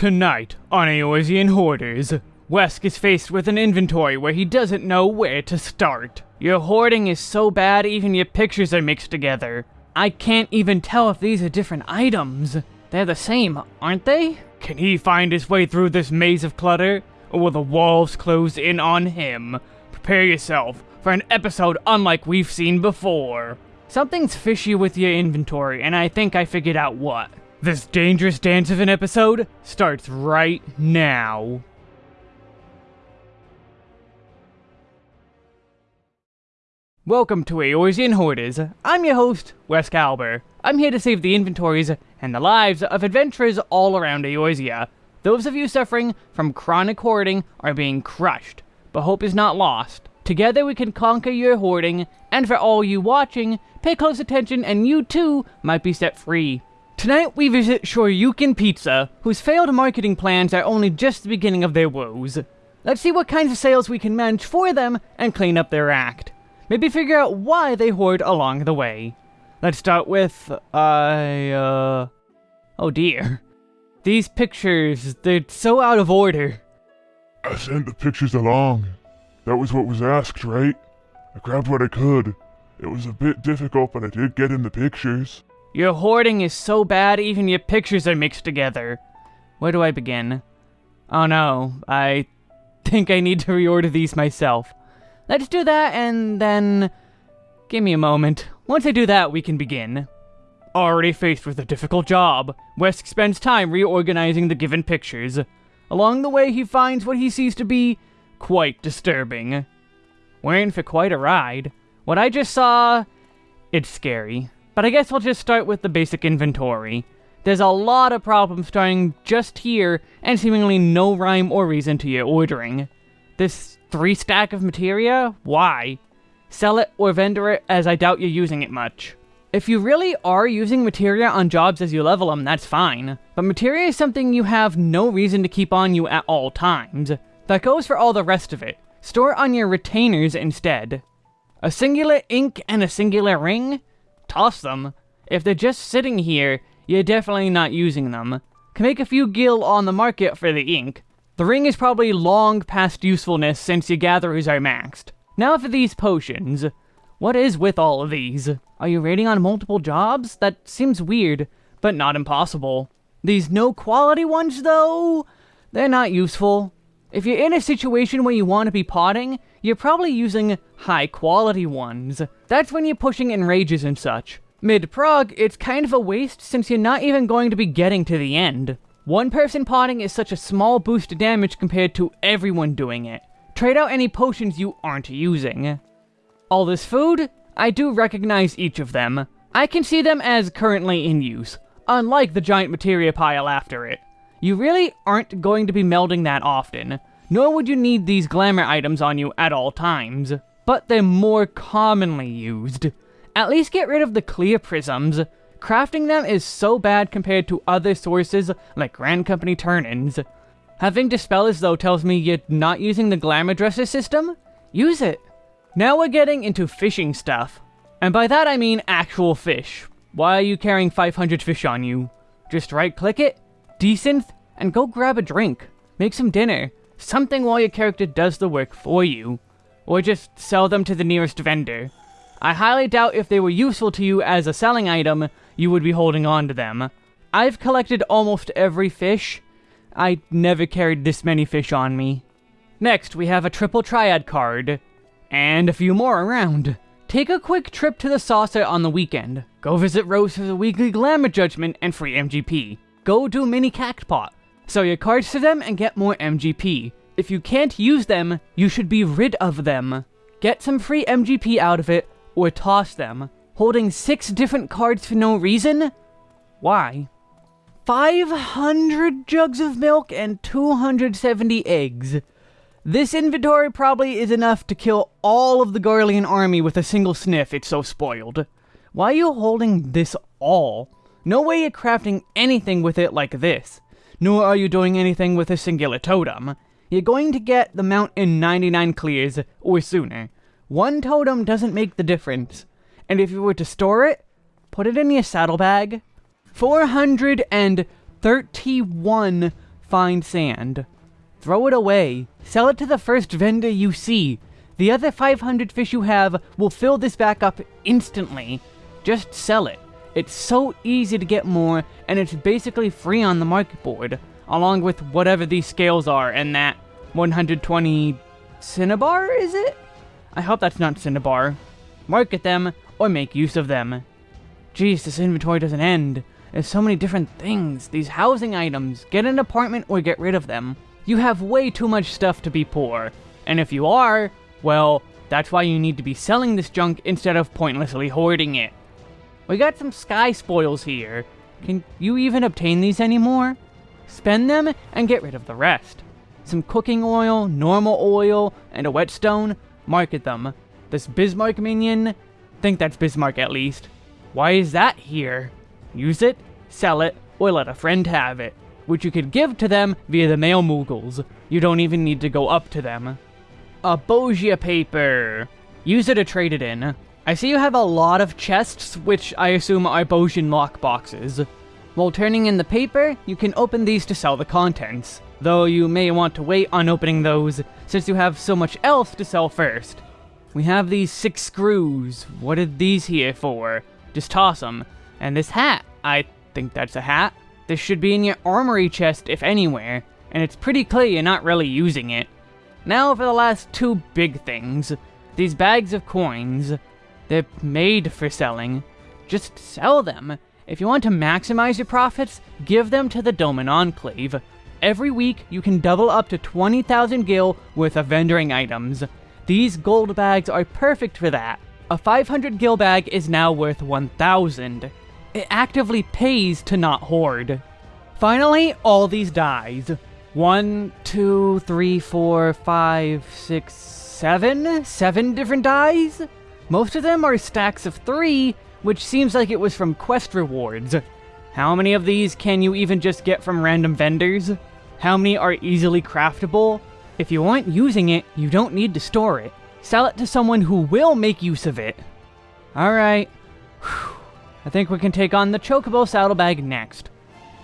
Tonight on Eorzean Hoarders, Wesk is faced with an inventory where he doesn't know where to start. Your hoarding is so bad even your pictures are mixed together. I can't even tell if these are different items. They're the same, aren't they? Can he find his way through this maze of clutter? Or will the walls close in on him? Prepare yourself for an episode unlike we've seen before. Something's fishy with your inventory, and I think I figured out what. This dangerous dance of an episode starts right now. Welcome to Eorzean Hoarders. I'm your host, Wes Calber. I'm here to save the inventories and the lives of adventurers all around Eorzea. Those of you suffering from chronic hoarding are being crushed, but hope is not lost. Together we can conquer your hoarding, and for all you watching, pay close attention and you too might be set free. Tonight we visit Shoryuken Pizza, whose failed marketing plans are only just the beginning of their woes. Let's see what kinds of sales we can manage for them and clean up their act. Maybe figure out why they hoard along the way. Let's start with, I, uh... Oh dear. These pictures, they're so out of order. I sent the pictures along. That was what was asked, right? I grabbed what I could. It was a bit difficult, but I did get in the pictures. Your hoarding is so bad even your pictures are mixed together. Where do I begin? Oh no, I think I need to reorder these myself. Let's do that and then... Give me a moment. Once I do that, we can begin. Already faced with a difficult job, Wesk spends time reorganizing the given pictures. Along the way, he finds what he sees to be quite disturbing. We're in for quite a ride. What I just saw... It's scary. But I guess we'll just start with the basic inventory. There's a lot of problems starting just here, and seemingly no rhyme or reason to your ordering. This three stack of materia? Why? Sell it or vendor it, as I doubt you're using it much. If you really are using materia on jobs as you level them, that's fine. But materia is something you have no reason to keep on you at all times. That goes for all the rest of it. Store on your retainers instead. A singular ink and a singular ring? Toss them. If they're just sitting here, you're definitely not using them. Can make a few gil on the market for the ink, the ring is probably long past usefulness since your gatherers are maxed. Now for these potions. What is with all of these? Are you raiding on multiple jobs? That seems weird, but not impossible. These no quality ones though? They're not useful. If you're in a situation where you want to be potting, you're probably using high quality ones. That's when you're pushing enrages and such. Mid-prog, it's kind of a waste since you're not even going to be getting to the end. One person potting is such a small boost to damage compared to everyone doing it. Trade out any potions you aren't using. All this food? I do recognize each of them. I can see them as currently in use, unlike the giant materia pile after it. You really aren't going to be melding that often, nor would you need these glamour items on you at all times. But they're more commonly used. At least get rid of the clear prisms, Crafting them is so bad compared to other sources like Grand Company turn-ins. Having Dispellers though tells me you're not using the Glamour Dresser system? Use it! Now we're getting into fishing stuff. And by that I mean actual fish. Why are you carrying 500 fish on you? Just right-click it, desynth, and go grab a drink. Make some dinner. Something while your character does the work for you. Or just sell them to the nearest vendor. I highly doubt if they were useful to you as a selling item, you would be holding on to them. I've collected almost every fish. I never carried this many fish on me. Next, we have a triple triad card. And a few more around. Take a quick trip to the saucer on the weekend. Go visit Rose for the weekly glamour judgment and free MGP. Go do mini cactpot. Sell your cards to them and get more MGP. If you can't use them, you should be rid of them. Get some free MGP out of it, or toss them holding six different cards for no reason? Why? 500 jugs of milk and 270 eggs. This inventory probably is enough to kill all of the Garlean army with a single sniff, it's so spoiled. Why are you holding this all? No way you're crafting anything with it like this. Nor are you doing anything with a singular totem. You're going to get the mount in 99 clears, or sooner. One totem doesn't make the difference. And if you were to store it, put it in your saddlebag. 431 fine sand. Throw it away. Sell it to the first vendor you see. The other 500 fish you have will fill this back up instantly. Just sell it. It's so easy to get more, and it's basically free on the market board, along with whatever these scales are and that 120 cinnabar, is it? I hope that's not cinnabar. Market them, or make use of them. Geez, this inventory doesn't end. There's so many different things, these housing items. Get an apartment or get rid of them. You have way too much stuff to be poor. And if you are, well, that's why you need to be selling this junk instead of pointlessly hoarding it. We got some sky spoils here. Can you even obtain these anymore? Spend them and get rid of the rest. Some cooking oil, normal oil, and a whetstone, market them. This Bismarck minion, think that's Bismarck at least. Why is that here? Use it, sell it, or let a friend have it, which you could give to them via the mail moogles. You don't even need to go up to them. A Bozja paper. Use it to trade it in. I see you have a lot of chests, which I assume are Bozjan lockboxes. While turning in the paper, you can open these to sell the contents, though you may want to wait on opening those, since you have so much else to sell first. We have these six screws. What are these here for? Just toss them. And this hat. I think that's a hat. This should be in your armory chest, if anywhere, and it's pretty clear you're not really using it. Now for the last two big things. These bags of coins. They're made for selling. Just sell them. If you want to maximize your profits, give them to the Doman Enclave. Every week, you can double up to 20,000 gil worth of vendoring items. These gold bags are perfect for that. A 500 gil bag is now worth 1,000. It actively pays to not hoard. Finally, all these dies. One, two, three, four, five, six, seven? Seven different dies? Most of them are stacks of three, which seems like it was from quest rewards. How many of these can you even just get from random vendors? How many are easily craftable? If you aren't using it, you don't need to store it. Sell it to someone who will make use of it. Alright. I think we can take on the Chocobo Saddlebag next.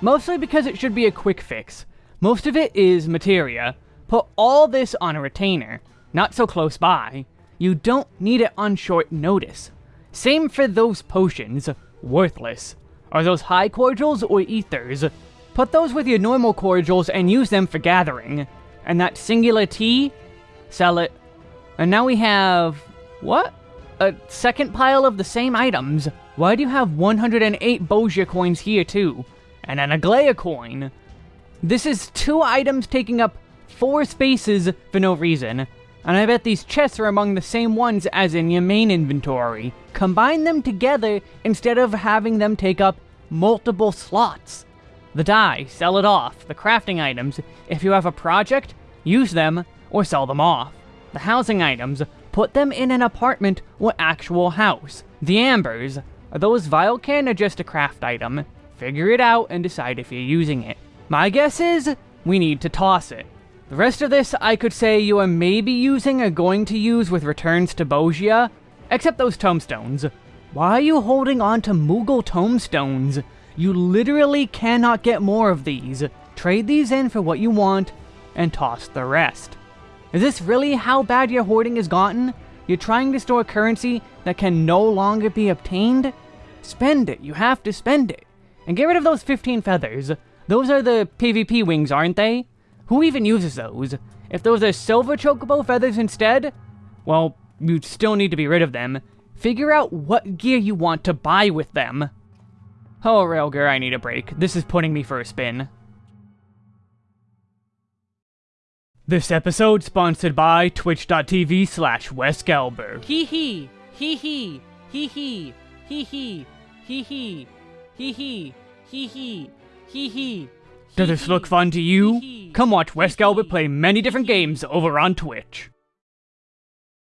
Mostly because it should be a quick fix. Most of it is materia. Put all this on a retainer. Not so close by. You don't need it on short notice. Same for those potions. Worthless. Are those high cordials or ethers? Put those with your normal cordials and use them for gathering. And that singular tea? Sell it. And now we have... What? A second pile of the same items. Why do you have 108 Bozja coins here too? And an Aglaia coin? This is two items taking up four spaces for no reason. And I bet these chests are among the same ones as in your main inventory. Combine them together instead of having them take up multiple slots. The dye, sell it off. The crafting items, if you have a project, use them or sell them off. The housing items, put them in an apartment or actual house. The ambers, are those vial can or just a craft item? Figure it out and decide if you're using it. My guess is, we need to toss it. The rest of this, I could say you are maybe using or going to use with returns to Bozja, except those tomestones. Why are you holding on to Moogle tomestones? You literally cannot get more of these. Trade these in for what you want, and toss the rest. Is this really how bad your hoarding has gotten? You're trying to store currency that can no longer be obtained? Spend it, you have to spend it. And get rid of those 15 feathers. Those are the PvP wings, aren't they? Who even uses those? If those are silver chocobo feathers instead, well, you still need to be rid of them. Figure out what gear you want to buy with them. Oh, Railger, I need a break. This is putting me for a spin. This episode sponsored by twitch.tv slash wesgalber. Hee hee, hee hee, hee hee, hee hee, hee hee, hee hee, hee hee, hee hee. Does this look fun to you? Come watch Wesgalbert play many different games over on Twitch.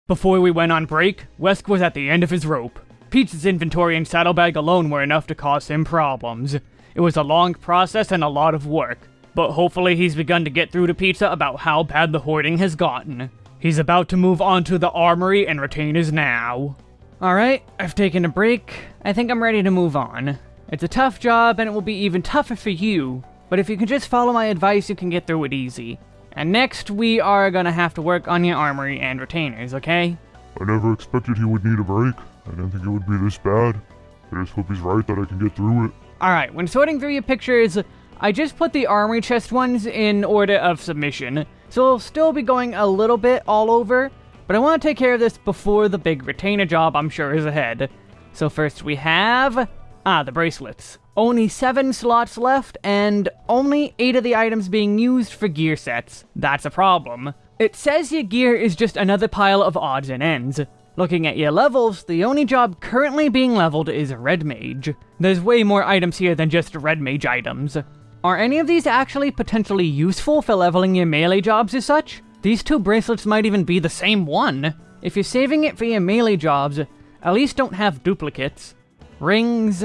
Before we went on break, Wesk was at the end of his rope. Pete's inventory and saddlebag alone were enough to cause him problems. It was a long process and a lot of work, but hopefully he's begun to get through to Pizza about how bad the hoarding has gotten. He's about to move on to the armory and retainers now. Alright, I've taken a break. I think I'm ready to move on. It's a tough job and it will be even tougher for you but if you can just follow my advice, you can get through it easy. And next, we are gonna have to work on your armory and retainers, okay? I never expected he would need a break. I didn't think it would be this bad. I just hope he's right that I can get through it. Alright, when sorting through your pictures, I just put the armory chest ones in order of submission, so it'll still be going a little bit all over, but I want to take care of this before the big retainer job I'm sure is ahead. So first we have... Ah, the bracelets. Only 7 slots left, and only 8 of the items being used for gear sets. That's a problem. It says your gear is just another pile of odds and ends. Looking at your levels, the only job currently being leveled is Red Mage. There's way more items here than just Red Mage items. Are any of these actually potentially useful for leveling your melee jobs as such? These two bracelets might even be the same one. If you're saving it for your melee jobs, at least don't have duplicates. Rings.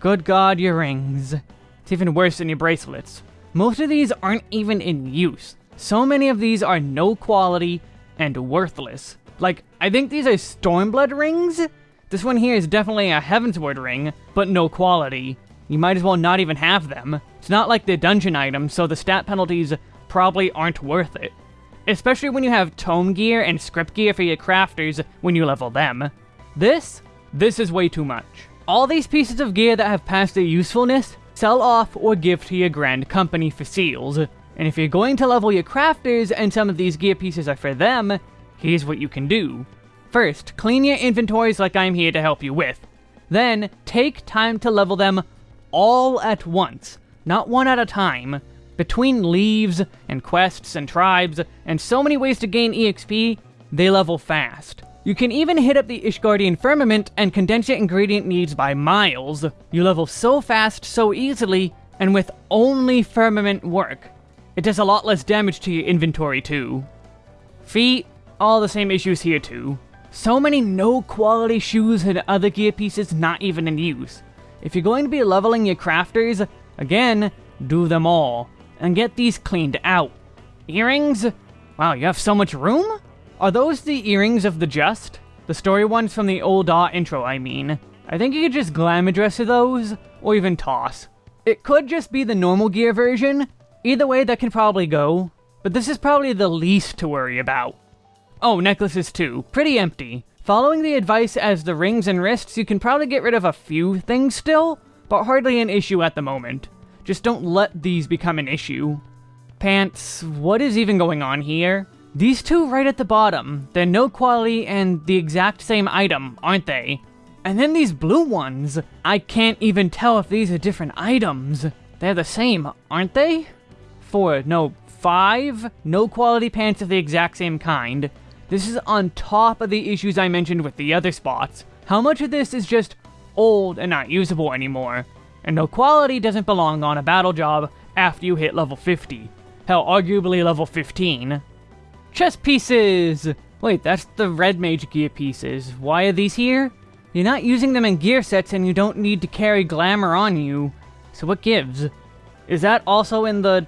Good god, your rings. It's even worse than your bracelets. Most of these aren't even in use. So many of these are no quality and worthless. Like, I think these are Stormblood rings? This one here is definitely a Heavensward ring, but no quality. You might as well not even have them. It's not like the dungeon items, so the stat penalties probably aren't worth it. Especially when you have tome gear and scrip gear for your crafters when you level them. This? This is way too much. All these pieces of gear that have passed their usefulness, sell off or give to your grand company for seals. And if you're going to level your crafters and some of these gear pieces are for them, here's what you can do. First, clean your inventories like I'm here to help you with. Then, take time to level them all at once, not one at a time. Between leves, and quests, and tribes, and so many ways to gain EXP, they level fast. You can even hit up the Ishgardian Firmament and condense your ingredient needs by miles. You level so fast, so easily, and with only Firmament work. It does a lot less damage to your inventory too. Feet, all the same issues here too. So many no quality shoes and other gear pieces not even in use. If you're going to be leveling your crafters, again, do them all, and get these cleaned out. Earrings? Wow, you have so much room? Are those the earrings of the Just? The story ones from the old DAW intro, I mean. I think you could just glam dress those, or even toss. It could just be the normal gear version. Either way, that can probably go. But this is probably the least to worry about. Oh, necklaces too. Pretty empty. Following the advice as the rings and wrists, you can probably get rid of a few things still, but hardly an issue at the moment. Just don't let these become an issue. Pants, what is even going on here? These two right at the bottom, they're no quality and the exact same item, aren't they? And then these blue ones, I can't even tell if these are different items. They're the same, aren't they? Four, no, five no quality pants of the exact same kind. This is on top of the issues I mentioned with the other spots. How much of this is just old and not usable anymore? And no quality doesn't belong on a battle job after you hit level 50. Hell, arguably level 15. Chest pieces! Wait, that's the red mage gear pieces. Why are these here? You're not using them in gear sets and you don't need to carry glamour on you. So what gives? Is that also in the...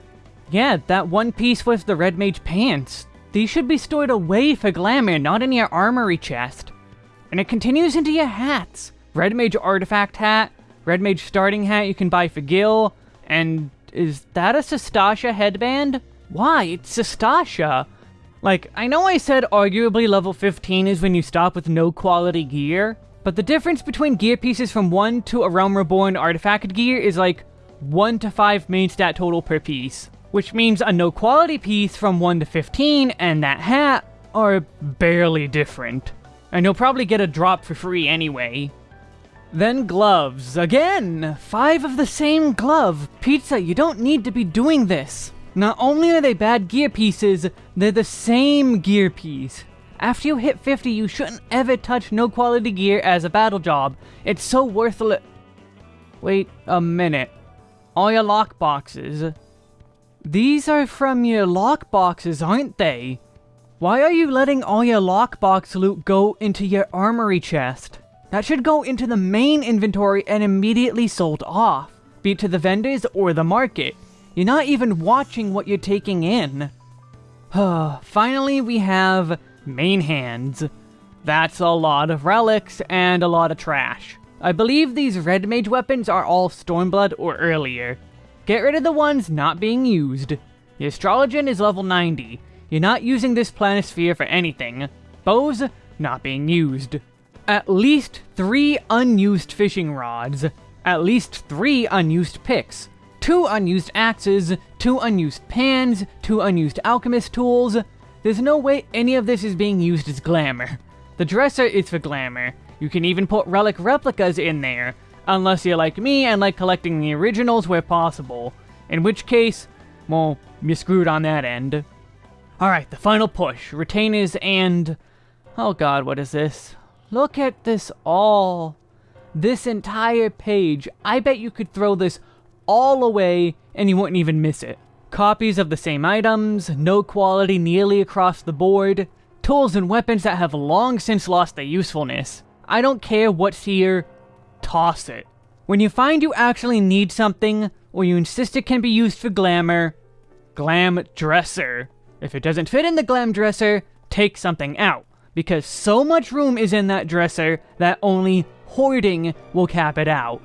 Yeah, that one piece with the red mage pants. These should be stored away for glamour, not in your armory chest. And it continues into your hats. Red Mage Artifact hat, Red Mage Starting hat you can buy for Gil, and is that a Sastasha headband? Why, it's Sastasha! Like, I know I said arguably level 15 is when you stop with no quality gear, but the difference between gear pieces from 1 to a Realm Reborn artifact gear is like 1 to 5 main stat total per piece which means a no quality piece from 1 to 15 and that hat are barely different. And you'll probably get a drop for free anyway. Then gloves. Again! Five of the same glove. Pizza, you don't need to be doing this. Not only are they bad gear pieces, they're the same gear piece. After you hit 50, you shouldn't ever touch no quality gear as a battle job. It's so worthless. Wait a minute. All your lock boxes. These are from your lockboxes, aren't they? Why are you letting all your lockbox loot go into your armory chest? That should go into the main inventory and immediately sold off, be it to the vendors or the market. You're not even watching what you're taking in. Finally, we have main hands. That's a lot of relics and a lot of trash. I believe these red mage weapons are all Stormblood or earlier. Get rid of the ones not being used. The Astrologian is level 90. You're not using this planisphere for anything. Bows, not being used. At least three unused fishing rods. At least three unused picks. Two unused axes, two unused pans, two unused alchemist tools. There's no way any of this is being used as glamour. The dresser is for glamour. You can even put relic replicas in there, unless you're like me and like collecting the originals where possible. In which case, well, you're screwed on that end. Alright, the final push. Retainers and... Oh god, what is this? Look at this all. This entire page. I bet you could throw this all away and you wouldn't even miss it. Copies of the same items, no quality nearly across the board, tools and weapons that have long since lost their usefulness. I don't care what's here, toss it. When you find you actually need something, or you insist it can be used for glamour, glam dresser. If it doesn't fit in the glam dresser, take something out, because so much room is in that dresser that only hoarding will cap it out.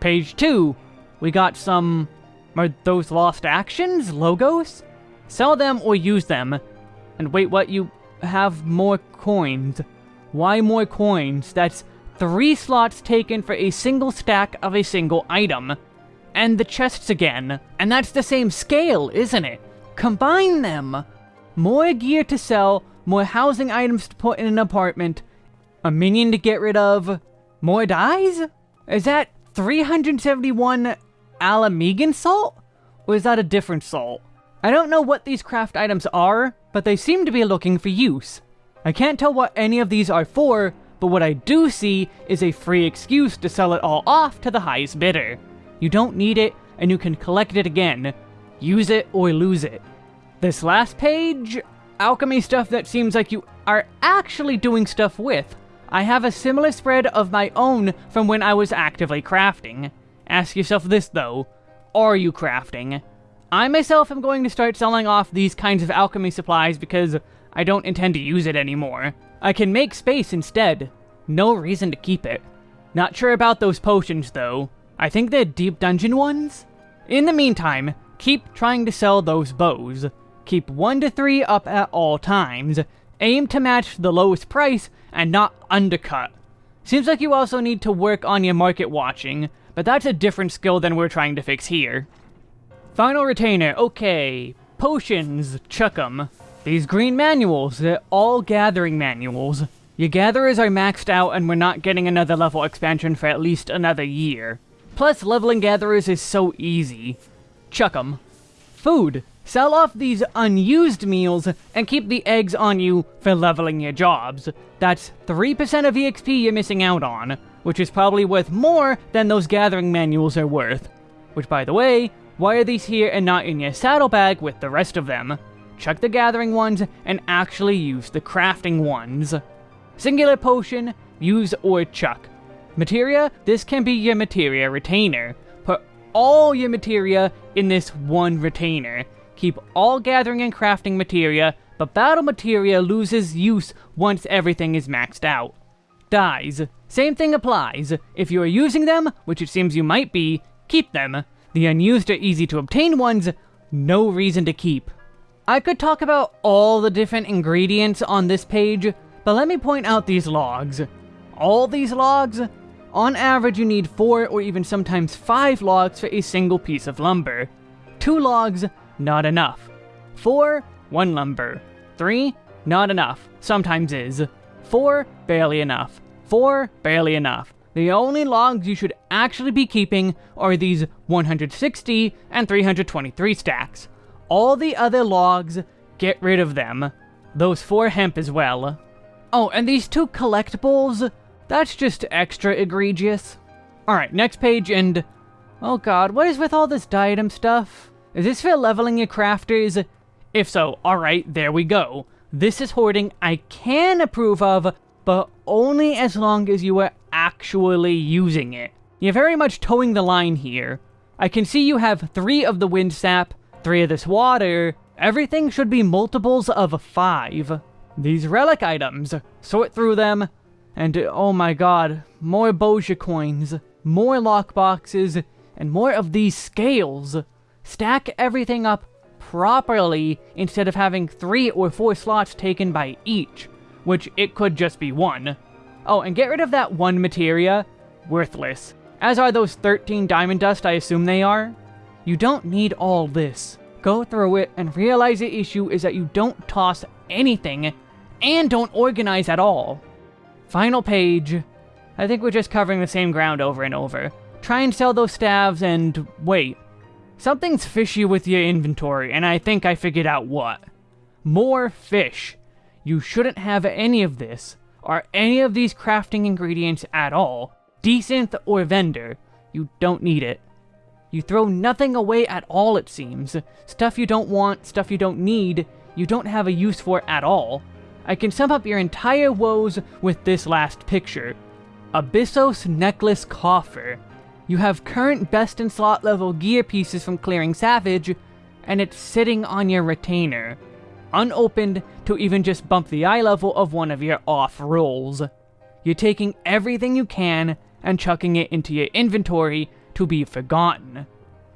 Page 2, we got some... Are those lost actions? Logos? Sell them or use them. And wait, what? You have more coins. Why more coins? That's three slots taken for a single stack of a single item. And the chests again. And that's the same scale, isn't it? Combine them! More gear to sell, more housing items to put in an apartment, a minion to get rid of, more dyes? Is that 371 Alamegan salt? Or is that a different salt? I don't know what these craft items are, but they seem to be looking for use. I can't tell what any of these are for, but what I do see is a free excuse to sell it all off to the highest bidder. You don't need it, and you can collect it again. Use it or lose it. This last page, alchemy stuff that seems like you are actually doing stuff with. I have a similar spread of my own from when I was actively crafting. Ask yourself this though, are you crafting? I myself am going to start selling off these kinds of alchemy supplies because I don't intend to use it anymore. I can make space instead. No reason to keep it. Not sure about those potions though. I think they're deep dungeon ones? In the meantime, keep trying to sell those bows. Keep 1 to 3 up at all times. Aim to match the lowest price and not undercut. Seems like you also need to work on your market watching, but that's a different skill than we're trying to fix here. Final retainer, okay. Potions, chuck 'em. These green manuals, they're all gathering manuals. Your gatherers are maxed out and we're not getting another level expansion for at least another year. Plus, leveling gatherers is so easy. Chuck 'em. Food. Sell off these unused meals and keep the eggs on you for leveling your jobs. That's 3% of EXP you're missing out on, which is probably worth more than those gathering manuals are worth. Which, by the way, why are these here and not in your saddlebag with the rest of them? Chuck the gathering ones and actually use the crafting ones. Singular potion, use or chuck. Materia, this can be your materia retainer. Put all your materia in this one retainer. Keep all gathering and crafting materia, but battle materia loses use once everything is maxed out. Dyes. Same thing applies. If you are using them, which it seems you might be, keep them. The unused or easy to obtain ones, no reason to keep. I could talk about all the different ingredients on this page, but let me point out these logs. All these logs, on average you need 4 or even sometimes 5 logs for a single piece of lumber. 2 logs, not enough. 4, 1 lumber. 3, not enough, sometimes is. 4, barely enough. 4, barely enough. The only logs you should actually be keeping are these 160 and 323 stacks. All the other logs, get rid of them. Those 4 hemp as well. Oh, and these two collectibles, that's just extra egregious. Alright, next page and... Oh god, what is with all this diadem stuff? Is this for leveling your crafters? If so, alright, there we go. This is hoarding I can approve of, but only as long as you are actually using it. You're very much towing the line here. I can see you have three of the wind sap, three of this water. Everything should be multiples of five. These relic items, sort through them, and oh my god, more Bozja coins, more lockboxes, and more of these scales. Stack everything up properly instead of having three or four slots taken by each, which it could just be one. Oh, and get rid of that one materia. Worthless. As are those 13 diamond dust I assume they are. You don't need all this. Go through it and realize the issue is that you don't toss anything and don't organize at all. Final page. I think we're just covering the same ground over and over. Try and sell those staves and wait. Something's fishy with your inventory, and I think I figured out what. More fish. You shouldn't have any of this, or any of these crafting ingredients at all. Desynth or vendor. You don't need it. You throw nothing away at all, it seems. Stuff you don't want, stuff you don't need, you don't have a use for at all. I can sum up your entire woes with this last picture. Abyssos Necklace Coffer. You have current best in slot level gear pieces from clearing Savage, and it's sitting on your retainer. Unopened to even just bump the eye level of one of your off roles. You're taking everything you can and chucking it into your inventory to be forgotten.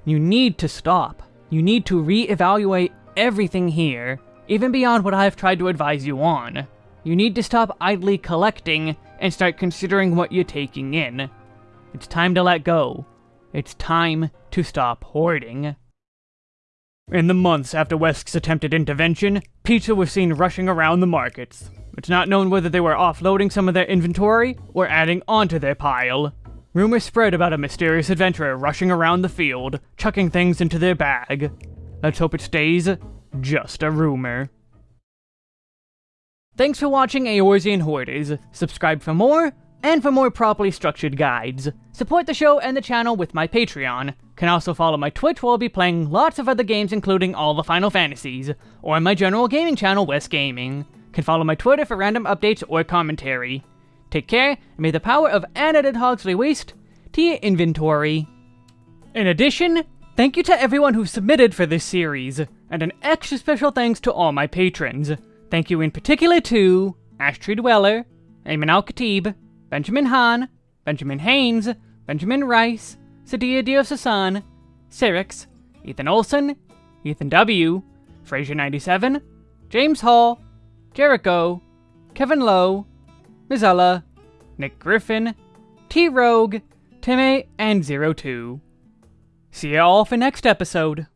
You need to stop. You need to re-evaluate everything here, even beyond what I've tried to advise you on. You need to stop idly collecting and start considering what you're taking in. It's time to let go. It's time to stop hoarding. In the months after Wesk's attempted intervention, pizza was seen rushing around the markets. It's not known whether they were offloading some of their inventory or adding onto their pile. Rumors spread about a mysterious adventurer rushing around the field, chucking things into their bag. Let's hope it stays just a rumor. Thanks for watching Eorzean Hoarders. Subscribe for more, and for more properly structured guides. Support the show and the channel with my Patreon. Can also follow my Twitch where I'll be playing lots of other games including all the Final Fantasies, or my general gaming channel, West Gaming. Can follow my Twitter for random updates or commentary. Take care, and may the power of unedited Hogsley Waste to your inventory. In addition, thank you to everyone who submitted for this series, and an extra special thanks to all my patrons. Thank you in particular to Ashtree Dweller, Ayman Al Khatib, Benjamin Hahn, Benjamin Haynes, Benjamin Rice, Sadia Diosasan, Cyrix, Ethan Olson, Ethan W., Fraser97, James Hall, Jericho, Kevin Lowe, Mizella, Nick Griffin, T Rogue, Timmy, and Zero Two. See you all for next episode.